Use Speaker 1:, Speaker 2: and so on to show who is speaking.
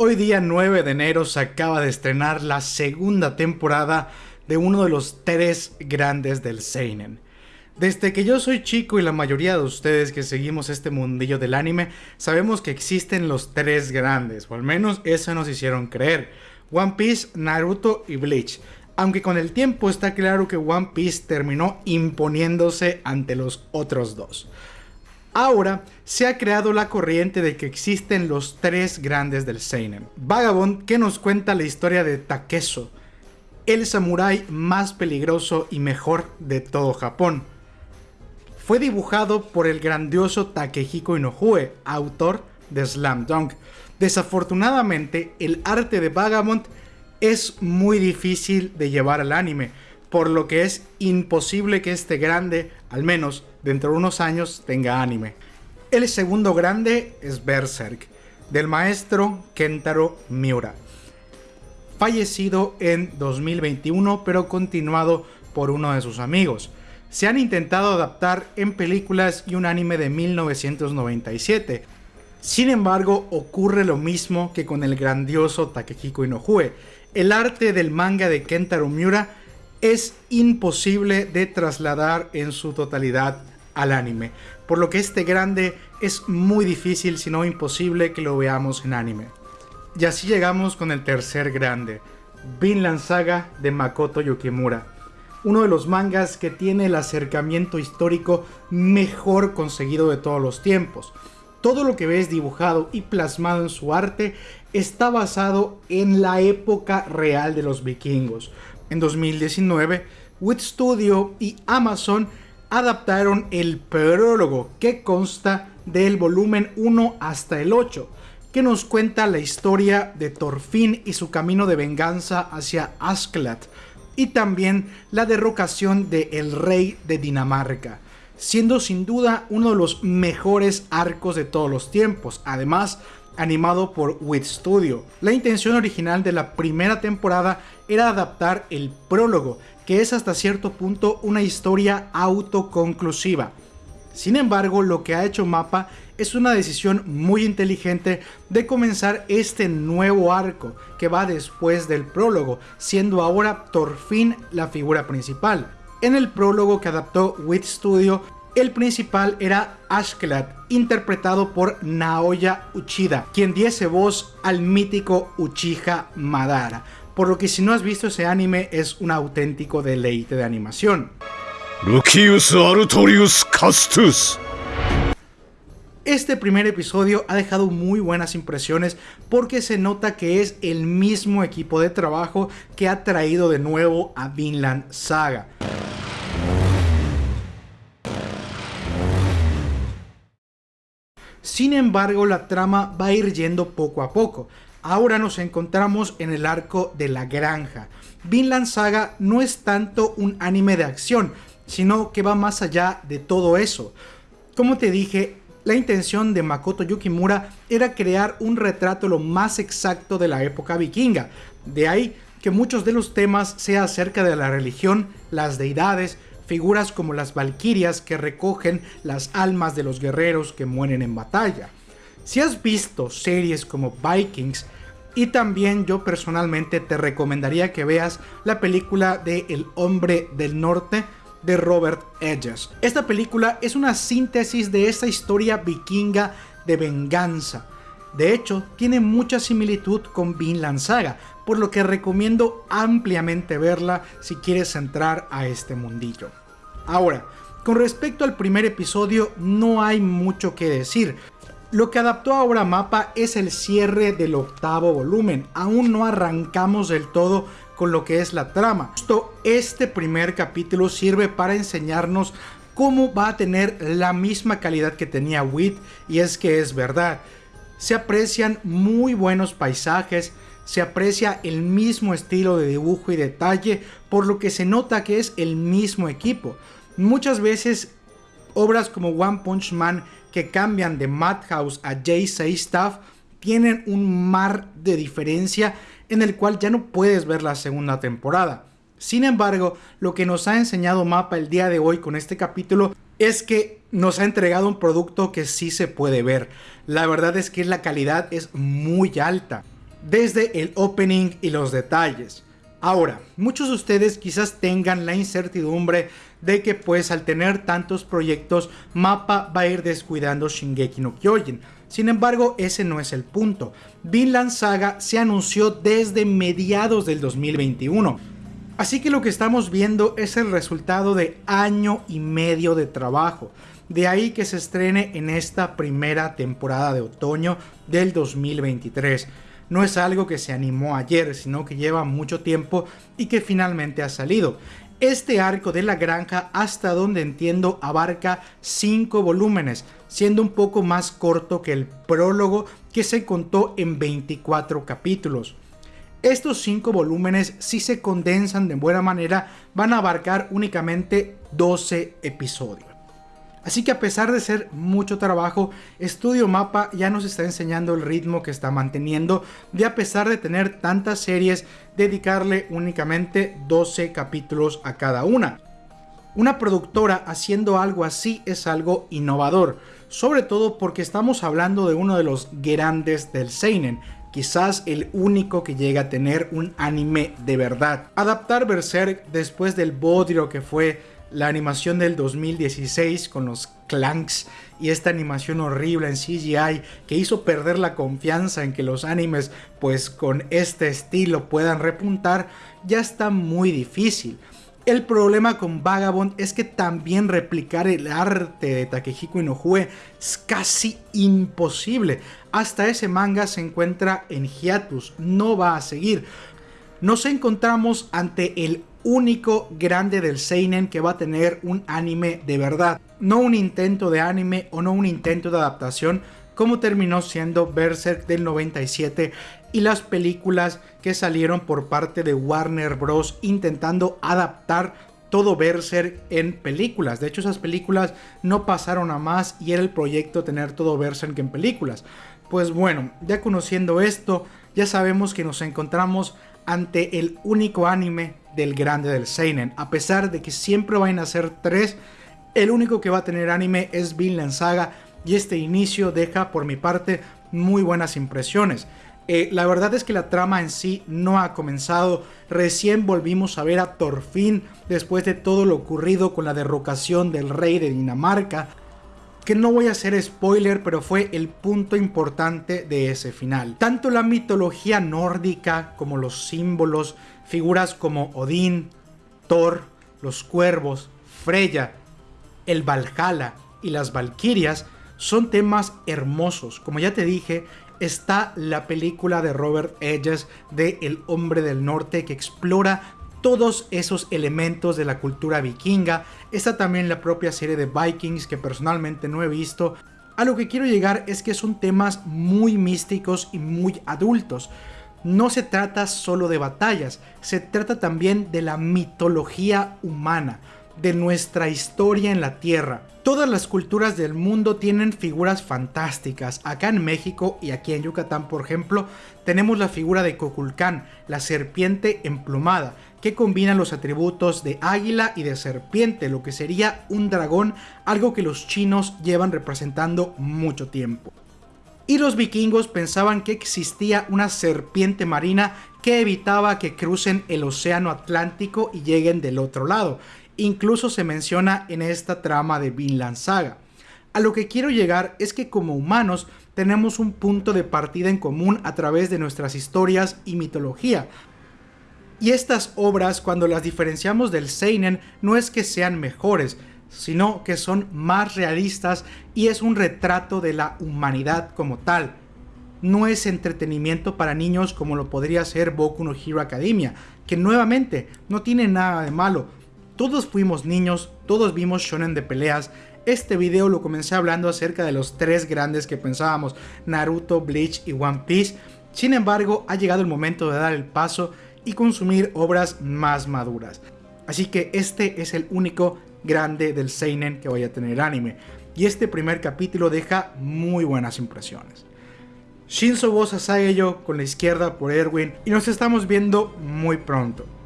Speaker 1: Hoy día 9 de enero se acaba de estrenar la segunda temporada de uno de los tres grandes del Seinen. Desde que yo soy chico y la mayoría de ustedes que seguimos este mundillo del anime, sabemos que existen los tres grandes, o al menos eso nos hicieron creer. One Piece, Naruto y Bleach. Aunque con el tiempo está claro que One Piece terminó imponiéndose ante los otros dos. Ahora se ha creado la corriente de que existen los tres grandes del Seinen. Vagabond que nos cuenta la historia de Takeso, el samurái más peligroso y mejor de todo Japón. Fue dibujado por el grandioso Takehiko Inoue, autor de Slam Dunk. Desafortunadamente, el arte de Vagabond es muy difícil de llevar al anime, por lo que es imposible que este grande, al menos dentro de unos años, tenga anime. El segundo grande es Berserk, del maestro Kentaro Miura, fallecido en 2021 pero continuado por uno de sus amigos. Se han intentado adaptar en películas y un anime de 1997. Sin embargo, ocurre lo mismo que con el grandioso Takehiko Inoue. El arte del manga de Kentaro Miura es imposible de trasladar en su totalidad al anime, por lo que este grande es muy difícil, si no imposible, que lo veamos en anime. Y así llegamos con el tercer grande, Vinland Saga de Makoto Yukimura, uno de los mangas que tiene el acercamiento histórico mejor conseguido de todos los tiempos. Todo lo que ves dibujado y plasmado en su arte está basado en la época real de los vikingos, en 2019, Wit Studio y Amazon adaptaron el prólogo que consta del volumen 1 hasta el 8, que nos cuenta la historia de Thorfinn y su camino de venganza hacia Askeladd, y también la derrocación de el rey de Dinamarca, siendo sin duda uno de los mejores arcos de todos los tiempos. Además, animado por Wit Studio. La intención original de la primera temporada era adaptar el prólogo, que es hasta cierto punto una historia autoconclusiva. Sin embargo, lo que ha hecho Mapa es una decisión muy inteligente de comenzar este nuevo arco que va después del prólogo, siendo ahora Thorfinn la figura principal. En el prólogo que adaptó Wit Studio, el principal era Ashkelad, interpretado por Naoya Uchida, quien diese voz al mítico Uchiha Madara, por lo que si no has visto ese anime es un auténtico deleite de animación. Lucius Artorius Castus. Este primer episodio ha dejado muy buenas impresiones porque se nota que es el mismo equipo de trabajo que ha traído de nuevo a Vinland Saga. Sin embargo, la trama va a ir yendo poco a poco. Ahora nos encontramos en el arco de la granja. Vinland Saga no es tanto un anime de acción, sino que va más allá de todo eso. Como te dije, la intención de Makoto Yukimura era crear un retrato lo más exacto de la época vikinga. De ahí que muchos de los temas sean acerca de la religión, las deidades, figuras como las valquirias que recogen las almas de los guerreros que mueren en batalla. Si has visto series como Vikings, y también yo personalmente te recomendaría que veas la película de El hombre del norte de Robert Edges. Esta película es una síntesis de esta historia vikinga de venganza. De hecho, tiene mucha similitud con Vinland Saga, por lo que recomiendo ampliamente verla si quieres entrar a este mundillo. Ahora, con respecto al primer episodio no hay mucho que decir. Lo que adaptó ahora Mapa es el cierre del octavo volumen. Aún no arrancamos del todo con lo que es la trama. Justo este primer capítulo sirve para enseñarnos cómo va a tener la misma calidad que tenía Wit y es que es verdad. Se aprecian muy buenos paisajes, se aprecia el mismo estilo de dibujo y detalle, por lo que se nota que es el mismo equipo. Muchas veces obras como One Punch Man que cambian de Madhouse a J.C. Staff tienen un mar de diferencia en el cual ya no puedes ver la segunda temporada. Sin embargo, lo que nos ha enseñado Mapa el día de hoy con este capítulo es que nos ha entregado un producto que sí se puede ver. La verdad es que la calidad es muy alta. Desde el opening y los detalles. Ahora, muchos de ustedes quizás tengan la incertidumbre de que pues al tener tantos proyectos, Mapa va a ir descuidando Shingeki no Kyojin. Sin embargo, ese no es el punto. Vinland Saga se anunció desde mediados del 2021. Así que lo que estamos viendo es el resultado de año y medio de trabajo. De ahí que se estrene en esta primera temporada de otoño del 2023 no es algo que se animó ayer, sino que lleva mucho tiempo y que finalmente ha salido. Este arco de la granja, hasta donde entiendo, abarca 5 volúmenes, siendo un poco más corto que el prólogo que se contó en 24 capítulos. Estos 5 volúmenes, si se condensan de buena manera, van a abarcar únicamente 12 episodios. Así que a pesar de ser mucho trabajo, Studio Mapa ya nos está enseñando el ritmo que está manteniendo de a pesar de tener tantas series, dedicarle únicamente 12 capítulos a cada una. Una productora haciendo algo así es algo innovador, sobre todo porque estamos hablando de uno de los grandes del seinen, quizás el único que llega a tener un anime de verdad. Adaptar Berserk después del bodrio que fue la animación del 2016 con los clanks y esta animación horrible en CGI que hizo perder la confianza en que los animes pues con este estilo puedan repuntar ya está muy difícil. El problema con Vagabond es que también replicar el arte de Takehiko Inoue es casi imposible. Hasta ese manga se encuentra en hiatus, no va a seguir. Nos encontramos ante el único grande del Seinen que va a tener un anime de verdad. No un intento de anime o no un intento de adaptación como terminó siendo Berserk del 97 y las películas que salieron por parte de Warner Bros. intentando adaptar todo Berserk en películas. De hecho, esas películas no pasaron a más y era el proyecto tener todo Berserk en películas. Pues bueno, ya conociendo esto, ya sabemos que nos encontramos ante el único anime del grande del Seinen. A pesar de que siempre van a ser tres, el único que va a tener anime es Vinland Saga y este inicio deja por mi parte muy buenas impresiones. Eh, la verdad es que la trama en sí no ha comenzado, recién volvimos a ver a Thorfinn después de todo lo ocurrido con la derrocación del rey de Dinamarca, que no voy a hacer spoiler, pero fue el punto importante de ese final. Tanto la mitología nórdica como los símbolos, figuras como Odín, Thor, los cuervos, Freya, el Valhalla y las Valquirias son temas hermosos. Como ya te dije, está la película de Robert Edges de El hombre del norte que explora todos esos elementos de la cultura vikinga. Está también la propia serie de Vikings que personalmente no he visto. A lo que quiero llegar es que son temas muy místicos y muy adultos. No se trata solo de batallas, se trata también de la mitología humana, de nuestra historia en la Tierra. Todas las culturas del mundo tienen figuras fantásticas. Acá en México y aquí en Yucatán, por ejemplo, tenemos la figura de Coculcán, la serpiente emplumada, que combina los atributos de águila y de serpiente, lo que sería un dragón, algo que los chinos llevan representando mucho tiempo. Y los vikingos pensaban que existía una serpiente marina que evitaba que crucen el océano Atlántico y lleguen del otro lado, incluso se menciona en esta trama de Vinland Saga. A lo que quiero llegar es que como humanos tenemos un punto de partida en común a través de nuestras historias y mitología. Y estas obras, cuando las diferenciamos del Seinen, no es que sean mejores, sino que son más realistas y es un retrato de la humanidad como tal. No es entretenimiento para niños como lo podría ser Boku no Hero Academia, que nuevamente no tiene nada de malo, todos fuimos niños, todos vimos shonen de peleas. Este video lo comencé hablando acerca de los tres grandes que pensábamos, Naruto, Bleach y One Piece. Sin embargo, ha llegado el momento de dar el paso y consumir obras más maduras. Así que este es el único grande del seinen que voy a tener anime. Y este primer capítulo deja muy buenas impresiones. Shinzo Bosa Sageyo con la izquierda por Erwin y nos estamos viendo muy pronto.